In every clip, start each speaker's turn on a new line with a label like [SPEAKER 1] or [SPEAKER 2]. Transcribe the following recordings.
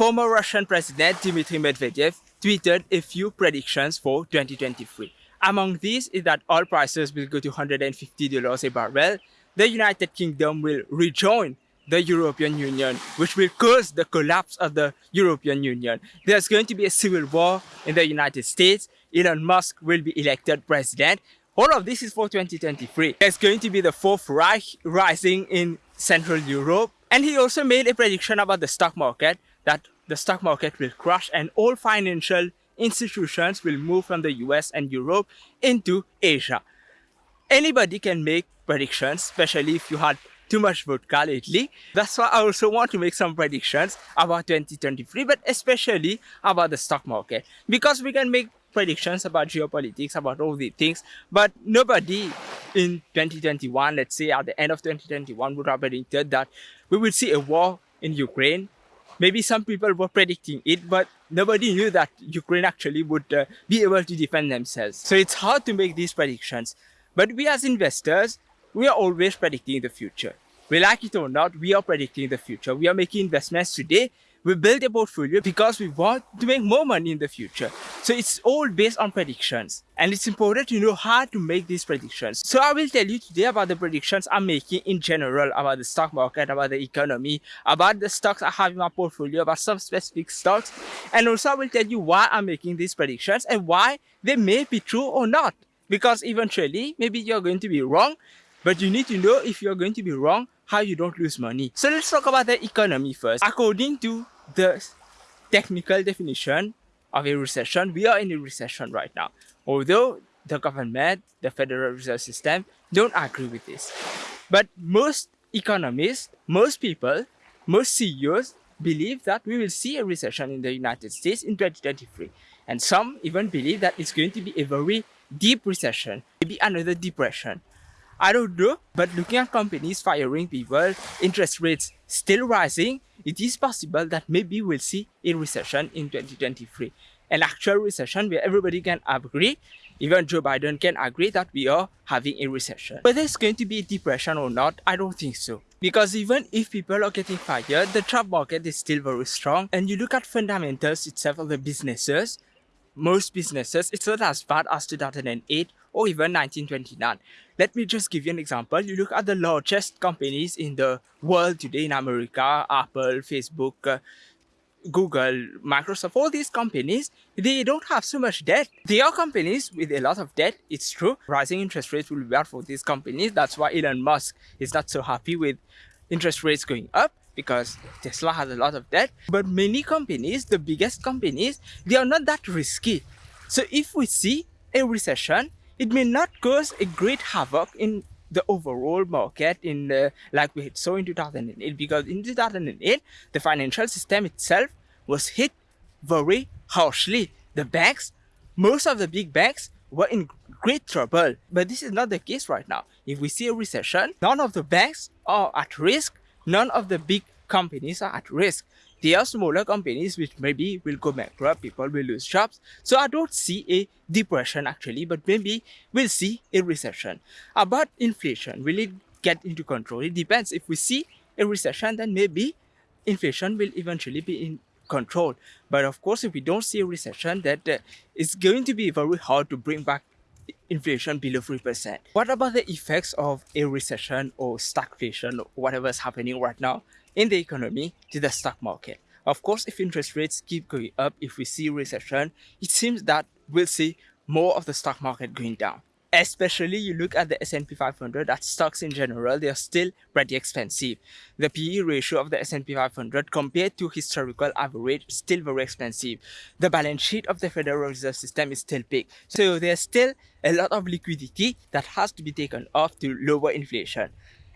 [SPEAKER 1] former Russian President Dmitry Medvedev tweeted a few predictions for 2023. Among these is that oil prices will go to $150 a barrel, the United Kingdom will rejoin the European Union, which will cause the collapse of the European Union. There's going to be a civil war in the United States. Elon Musk will be elected president. All of this is for 2023. There's going to be the Fourth Reich rising in Central Europe. And he also made a prediction about the stock market that the stock market will crash and all financial institutions will move from the US and Europe into Asia. Anybody can make predictions, especially if you had too much vodka lately. That's why I also want to make some predictions about 2023, but especially about the stock market. Because we can make predictions about geopolitics, about all these things, but nobody in 2021, let's say at the end of 2021, would have predicted that we would see a war in Ukraine. Maybe some people were predicting it, but nobody knew that Ukraine actually would uh, be able to defend themselves. So it's hard to make these predictions. But we as investors, we are always predicting the future. We like it or not, we are predicting the future. We are making investments today. We build a portfolio because we want to make more money in the future. So it's all based on predictions. And it's important to know how to make these predictions. So I will tell you today about the predictions I'm making in general about the stock market, about the economy, about the stocks I have in my portfolio, about some specific stocks. And also I will tell you why I'm making these predictions and why they may be true or not. Because eventually, maybe you're going to be wrong but you need to know if you're going to be wrong, how you don't lose money. So let's talk about the economy first. According to the technical definition of a recession, we are in a recession right now. Although the government, the Federal Reserve System don't agree with this. But most economists, most people, most CEOs believe that we will see a recession in the United States in 2023. And some even believe that it's going to be a very deep recession, maybe another depression. I don't know, but looking at companies firing people, interest rates still rising, it is possible that maybe we'll see a recession in 2023. An actual recession where everybody can agree, even Joe Biden can agree that we are having a recession. Whether it's going to be a depression or not, I don't think so. Because even if people are getting fired, the job market is still very strong. And you look at fundamentals itself of the businesses, most businesses, it's not as bad as 2008 or even 1929. Let me just give you an example. You look at the largest companies in the world today in America, Apple, Facebook, uh, Google, Microsoft, all these companies, they don't have so much debt. They are companies with a lot of debt, it's true. Rising interest rates will be bad for these companies. That's why Elon Musk is not so happy with interest rates going up because Tesla has a lot of debt. But many companies, the biggest companies, they are not that risky. So if we see a recession, it may not cause a great havoc in the overall market in the, like we saw in 2008 because in 2008 the financial system itself was hit very harshly. The banks most of the big banks were in great trouble. But this is not the case right now. If we see a recession none of the banks are at risk. None of the big companies are at risk there are smaller companies which maybe will go bankrupt, people will lose jobs. So I don't see a depression actually, but maybe we'll see a recession. About inflation, will it get into control? It depends. If we see a recession, then maybe inflation will eventually be in control. But of course, if we don't see a recession, that uh, it's going to be very hard to bring back inflation below 3%. What about the effects of a recession or stagflation or whatever is happening right now? In the economy to the stock market. Of course, if interest rates keep going up, if we see recession, it seems that we'll see more of the stock market going down. Especially you look at the S&P 500, that stocks in general, they are still pretty expensive. The PE ratio of the S&P 500 compared to historical average still very expensive. The balance sheet of the Federal Reserve System is still big. So there's still a lot of liquidity that has to be taken off to lower inflation.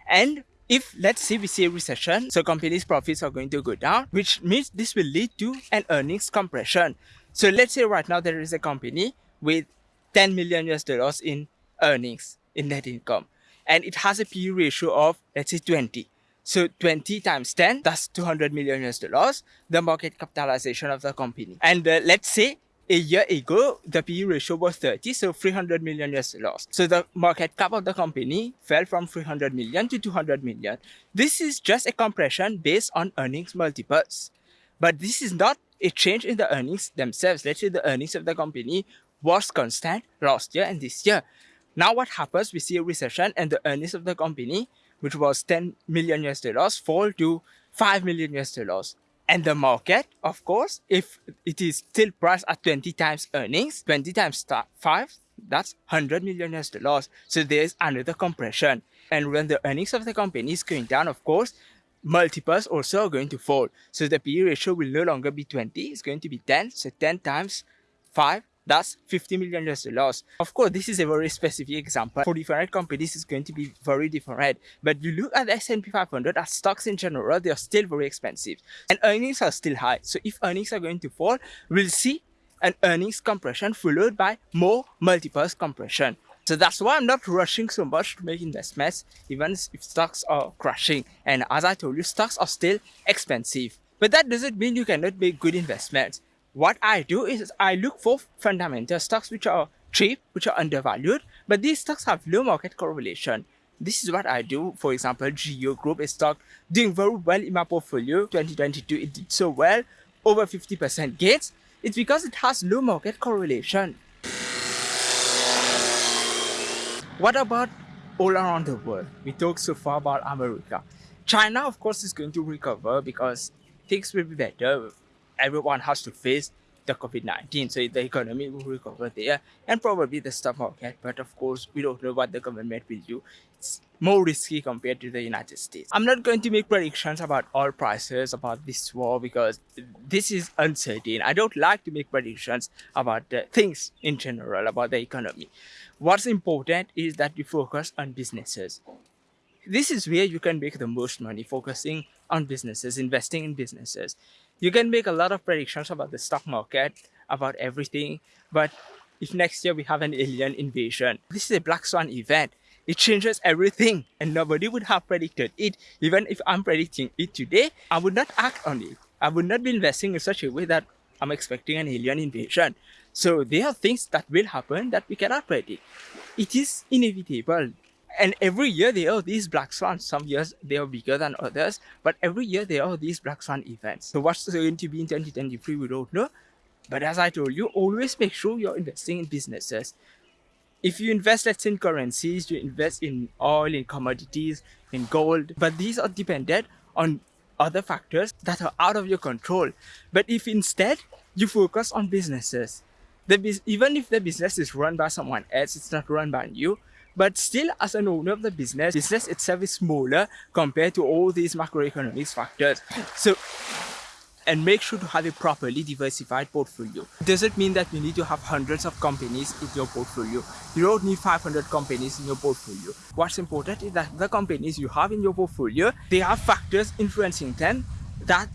[SPEAKER 1] And if let's say we see a recession, so companies' profits are going to go down, which means this will lead to an earnings compression. So let's say right now there is a company with 10 million US dollars in earnings, in net income, and it has a PE ratio of let's say 20. So 20 times 10, that's 200 million US dollars, the market capitalization of the company. And uh, let's say a year ago, the PE ratio was 30, so 300 million US dollars. So the market cap of the company fell from 300 million to 200 million. This is just a compression based on earnings multiples. But this is not a change in the earnings themselves. Let's say the earnings of the company was constant last year and this year. Now what happens? We see a recession and the earnings of the company, which was 10 million US dollars, fall to 5 million US dollars. And the market, of course, if it is still priced at 20 times earnings, 20 times 5, that's 100 million US dollars. So there's another compression. And when the earnings of the company is going down, of course, multiples also are going to fall. So the PE ratio will no longer be 20, it's going to be 10. So 10 times 5 that's 50 million US dollars. Of course, this is a very specific example. For different companies, it's going to be very different. But you look at the S&P 500 as stocks in general, they are still very expensive. And earnings are still high. So if earnings are going to fall, we'll see an earnings compression followed by more multiples compression. So that's why I'm not rushing so much to make investments, even if stocks are crashing. And as I told you, stocks are still expensive. But that doesn't mean you cannot make good investments what I do is I look for fundamental stocks which are cheap, which are undervalued, but these stocks have low market correlation. This is what I do. For example, Geo Group is stock doing very well in my portfolio. 2022, it did so well, over 50% gains. It's because it has low market correlation. What about all around the world? We talked so far about America. China, of course, is going to recover because things will be better everyone has to face the COVID-19. So the economy will recover there and probably the stock market. But of course, we don't know what the government will do. It's more risky compared to the United States. I'm not going to make predictions about oil prices, about this war, because this is uncertain. I don't like to make predictions about things in general, about the economy. What's important is that you focus on businesses. This is where you can make the most money, focusing on businesses, investing in businesses you can make a lot of predictions about the stock market, about everything. But if next year we have an alien invasion, this is a black swan event. It changes everything and nobody would have predicted it. Even if I'm predicting it today, I would not act on it. I would not be investing in such a way that I'm expecting an alien invasion. So there are things that will happen that we cannot predict. It is inevitable and every year there are these black swans. Some years they are bigger than others, but every year there are these black swan events. So what's going to be in 2023, we don't know. But as I told you, always make sure you're investing in businesses. If you invest, let's in currencies, you invest in oil, in commodities, in gold, but these are dependent on other factors that are out of your control. But if instead you focus on businesses, the even if the business is run by someone else, it's not run by you, but still, as an owner of the business, business itself is smaller compared to all these macroeconomic factors. So, and make sure to have a properly diversified portfolio. Does it mean that you need to have hundreds of companies in your portfolio? You don't need 500 companies in your portfolio. What's important is that the companies you have in your portfolio, they have factors influencing them that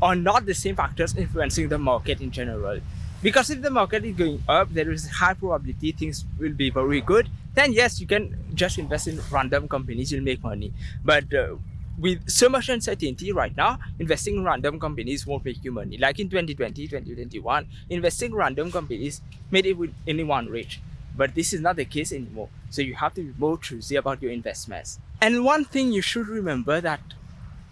[SPEAKER 1] are not the same factors influencing the market in general. Because if the market is going up, there is a high probability things will be very good then yes, you can just invest in random companies, you'll make money. But uh, with so much uncertainty right now, investing in random companies won't make you money. Like in 2020, 2021, investing in random companies made it with anyone rich. But this is not the case anymore. So you have to be more choosy about your investments. And one thing you should remember that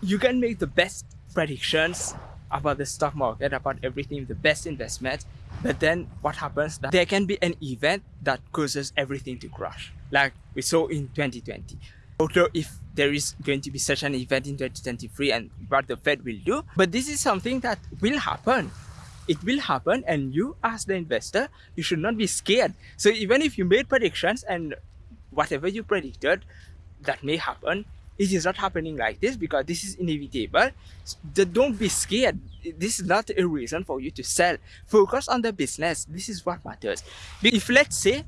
[SPEAKER 1] you can make the best predictions about the stock market, about everything, the best investment. but then what happens that there can be an event that causes everything to crash, like we saw in 2020. Although if there is going to be such an event in 2023 and what the Fed will do, but this is something that will happen. It will happen and you as the investor, you should not be scared. So even if you made predictions and whatever you predicted that may happen, it is not happening like this because this is inevitable. Don't be scared. This is not a reason for you to sell. Focus on the business. This is what matters. If let's say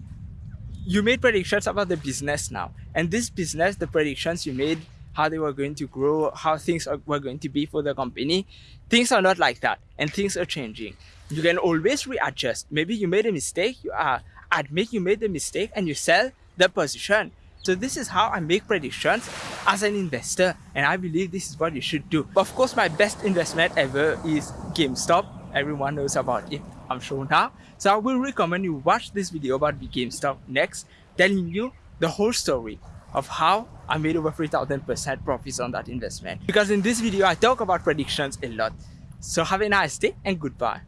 [SPEAKER 1] you made predictions about the business now, and this business, the predictions you made, how they were going to grow, how things are, were going to be for the company, things are not like that, and things are changing. You can always readjust. Maybe you made a mistake, you uh, admit you made the mistake, and you sell the position so this is how I make predictions as an investor and I believe this is what you should do. But Of course, my best investment ever is GameStop. Everyone knows about it, I'm sure now. So I will recommend you watch this video about GameStop next, telling you the whole story of how I made over 3000% profits on that investment. Because in this video, I talk about predictions a lot. So have a nice day and goodbye.